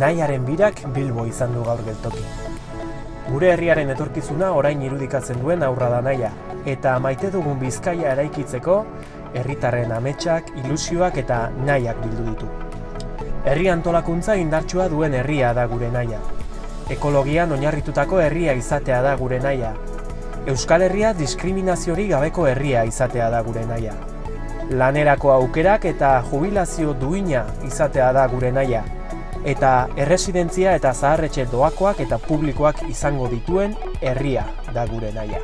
Naiaren birak Bilbo izan du gaur geltoki. Gure herriaren etorkizuna orain irudikatzen duen aurra da naia, eta maite dugun bizkaia eraikitzeko, herritarren ametsak, ilusioak eta nahiak bildu ditu. Herri antolakuntza indartsua duen herria da gure naia. Ekologian oinarritutako herria izatea da gure naia. Euskal Herria diskriminaziori gabeko herria izatea da gure naia. Lanerako aukerak eta jubilazio duina izatea da gure naia. Eta erresidentzia eta zaharretxe doakoak eta publikoak izango dituen herria da gure naia.